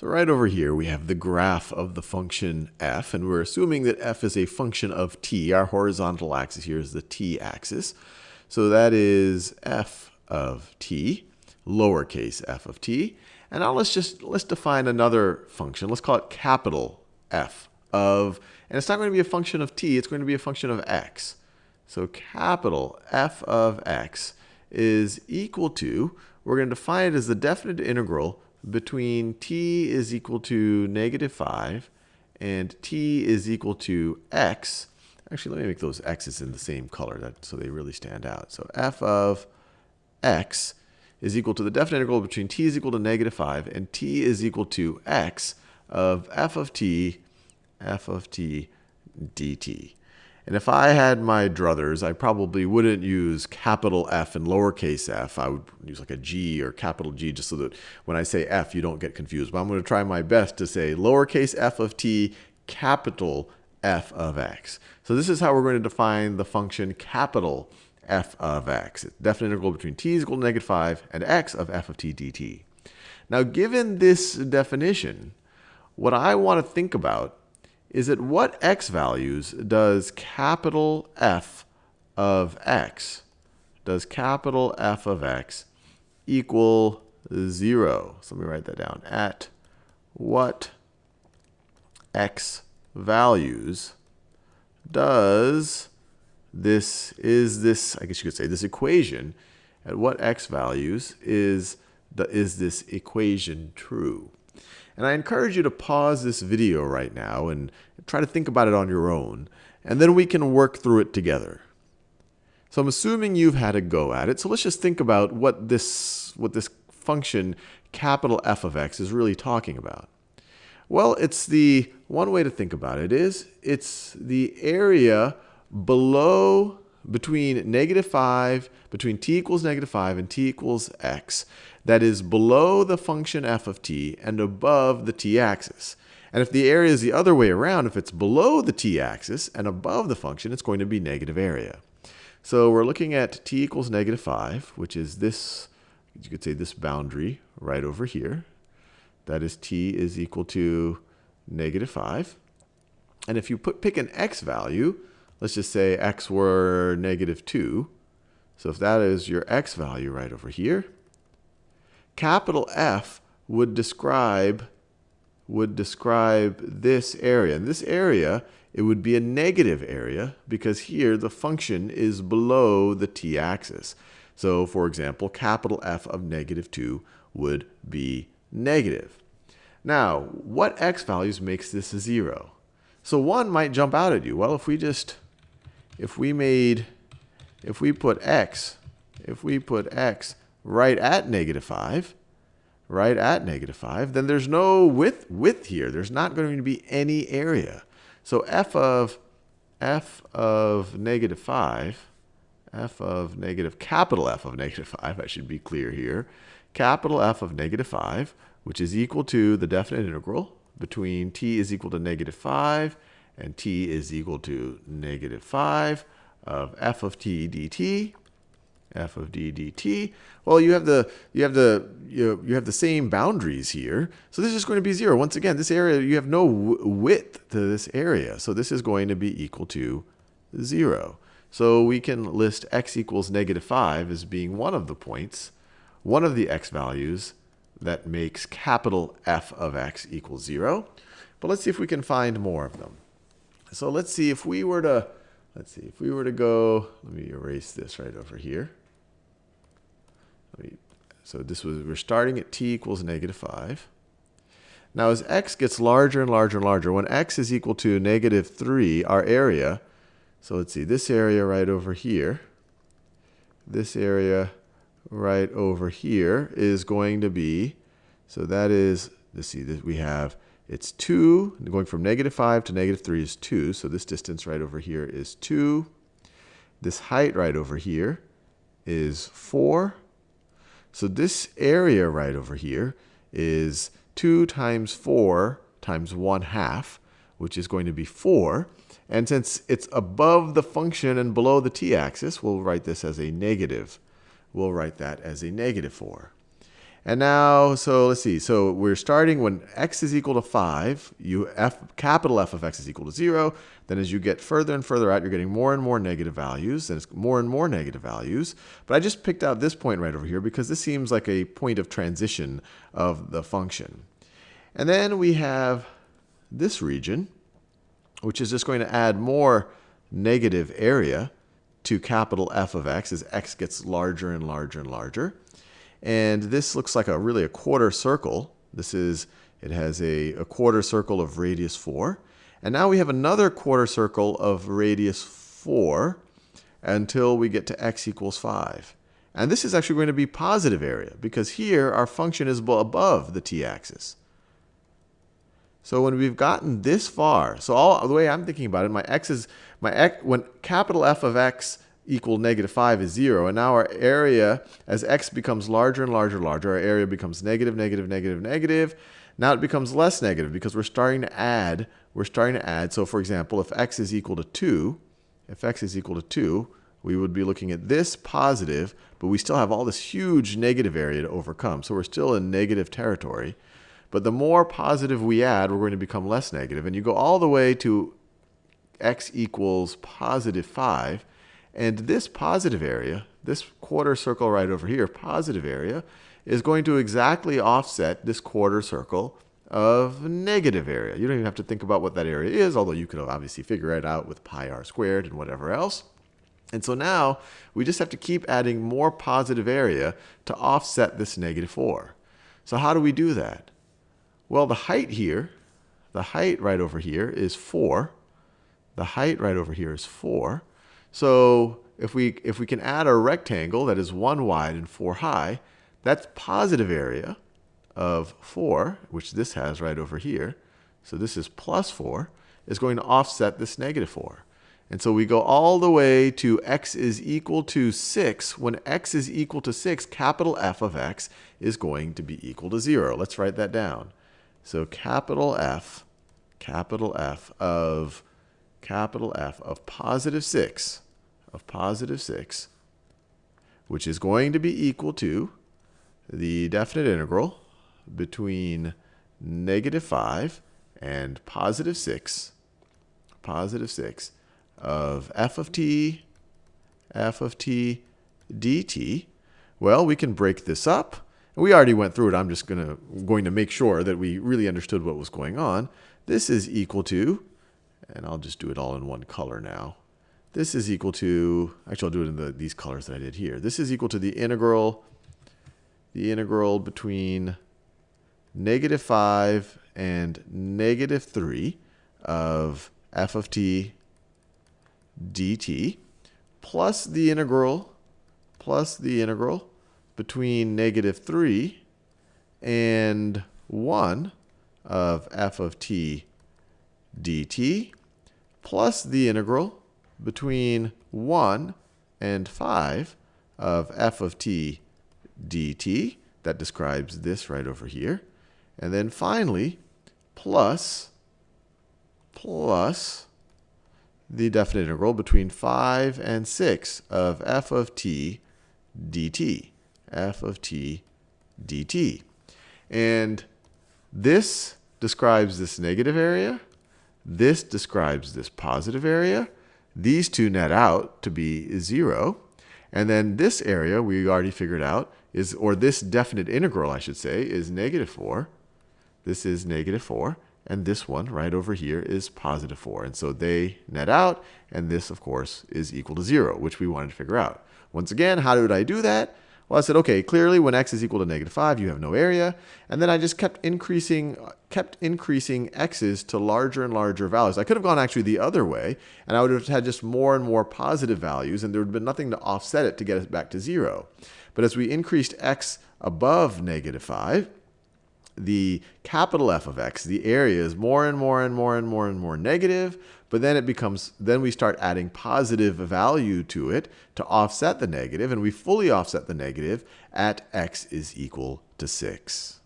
So right over here, we have the graph of the function f, and we're assuming that f is a function of t. Our horizontal axis here is the t-axis. So that is f of t, lowercase f of t. And now let's just let's define another function. Let's call it capital F of, and it's not going to be a function of t, it's going to be a function of x. So capital F of x is equal to, we're going to define it as the definite integral between t is equal to negative 5 and t is equal to x. Actually, let me make those x's in the same color that, so they really stand out. So f of x is equal to the definite integral between t is equal to negative 5 and t is equal to x of f of t, f of t dt. And if I had my druthers, I probably wouldn't use capital F and lowercase f. I would use like a G or capital G just so that when I say F, you don't get confused. But I'm going to try my best to say lowercase f of t, capital f of x. So this is how we're going to define the function capital f of x. It's definite integral between t is equal to negative 5 and x of f of t dt. Now, given this definition, what I want to think about is at what x values does capital F of x, does capital F of x equal 0? So let me write that down. At what x values does this, is this, I guess you could say, this equation, at what x values is, the, is this equation true? And I encourage you to pause this video right now and try to think about it on your own, and then we can work through it together. So I'm assuming you've had a go at it. So let's just think about what this, what this function capital F of x is really talking about. Well, it's the one way to think about it is it's the area below between negative 5, between t equals negative 5 and t equals x, that is below the function f of t and above the t-axis. And if the area is the other way around, if it's below the t-axis and above the function, it's going to be negative area. So we're looking at t equals negative 5, which is this, you could say this boundary right over here. That is t is equal to negative 5. And if you put, pick an x value, let's just say x were negative 2. So if that is your x value right over here, capital F would describe would describe this area. And this area, it would be a negative area because here the function is below the t-axis. So for example, capital F of negative 2 would be negative. Now, what x values makes this a 0? So 1 might jump out at you. Well, if we just if we made, if we put x, if we put x right at negative 5, right at negative 5, then there's no width, width here. There's not going to be any area. So f of, f of negative 5, f of negative, capital F of negative 5, I should be clear here, capital F of negative 5, which is equal to the definite integral between t is equal to negative 5 and t is equal to negative 5 of f of t dt f of d dt. Well, you have the you have the you, you have the same boundaries here. So this is going to be 0. Once again, this area you have no width to this area. So this is going to be equal to 0. So we can list x equals negative 5 as being one of the points, one of the x values that makes capital F of x equals 0. But let's see if we can find more of them. So let's see if we were to, let's see, if we were to go, let me erase this right over here. So this was, we're starting at t equals negative 5. Now as x gets larger and larger and larger, when x is equal to negative 3, our area, so let's see, this area right over here, this area right over here is going to be, so that is, let's see, that we have it's 2. Going from negative 5 to negative 3 is 2. So this distance right over here is 2. This height right over here is 4. So this area right over here is 2 times 4 times 1 half, which is going to be 4. And since it's above the function and below the t-axis, we'll write this as a negative. We'll write that as a negative 4. And now, so let's see. So we're starting when x is equal to 5, you f capital F of x is equal to 0. Then as you get further and further out, you're getting more and more negative values, and it's more and more negative values. But I just picked out this point right over here because this seems like a point of transition of the function. And then we have this region, which is just going to add more negative area to capital F of x as x gets larger and larger and larger. And this looks like a really a quarter circle. This is, it has a, a quarter circle of radius 4. And now we have another quarter circle of radius 4 until we get to x equals 5. And this is actually going to be positive area because here our function is above the t-axis. So when we've gotten this far, so all the way I'm thinking about it, my x is my x when capital F of x equal negative 5 is 0. And now our area, as x becomes larger and larger and larger, our area becomes negative, negative, negative, negative. Now it becomes less negative because we're starting to add. We're starting to add. So for example, if x is equal to 2, if x is equal to 2, we would be looking at this positive, but we still have all this huge negative area to overcome. So we're still in negative territory. But the more positive we add, we're going to become less negative. And you go all the way to x equals positive 5. And this positive area, this quarter circle right over here, positive area, is going to exactly offset this quarter circle of negative area. You don't even have to think about what that area is, although you could obviously figure it out with pi r squared and whatever else. And so now we just have to keep adding more positive area to offset this negative 4. So how do we do that? Well, the height here, the height right over here is 4. The height right over here is 4. So if we, if we can add a rectangle that is 1 wide and 4 high, that's positive area of 4, which this has right over here. So this is plus 4, is going to offset this negative 4. And so we go all the way to x is equal to 6. When x is equal to 6, capital F of x is going to be equal to 0. Let's write that down. So capital F, capital F of capital F of positive 6, of positive 6, which is going to be equal to the definite integral between negative 5 and positive 6, positive 6 of f of t, f of t dt. Well, we can break this up. We already went through it. I'm just gonna, going to make sure that we really understood what was going on. This is equal to and I'll just do it all in one color now. This is equal to, actually I'll do it in the, these colors that I did here. This is equal to the integral, the integral between negative 5 and negative 3 of f of t dt plus the integral plus the integral between negative 3 and 1 of f of t dt plus the integral between 1 and 5 of f of t dt. That describes this right over here. And then finally, plus, plus the definite integral between 5 and 6 of f of t dt. f of t dt. And this describes this negative area. This describes this positive area. These two net out to be 0. And then this area we already figured out is, or this definite integral, I should say, is negative 4. This is negative 4. And this one right over here is positive 4. And so they net out. And this, of course, is equal to 0, which we wanted to figure out. Once again, how did I do that? Well, I said, okay, clearly when x is equal to negative 5, you have no area. And then I just kept increasing, kept increasing x's to larger and larger values. I could have gone actually the other way, and I would have had just more and more positive values, and there would have been nothing to offset it to get us back to 0. But as we increased x above negative 5, the capital F of x, the area is more and more and more and more and more negative, but then it becomes, then we start adding positive value to it to offset the negative, and we fully offset the negative at x is equal to 6.